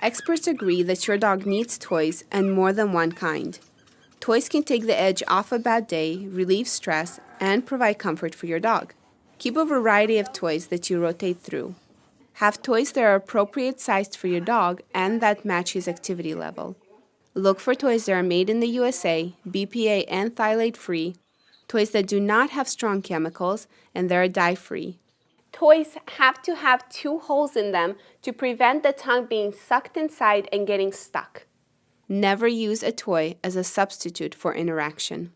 Experts agree that your dog needs toys and more than one kind. Toys can take the edge off a bad day, relieve stress, and provide comfort for your dog. Keep a variety of toys that you rotate through. Have toys that are appropriate sized for your dog and that match his activity level. Look for toys that are made in the USA, BPA and phthalate free, toys that do not have strong chemicals, and that are dye free. Toys have to have two holes in them to prevent the tongue being sucked inside and getting stuck. Never use a toy as a substitute for interaction.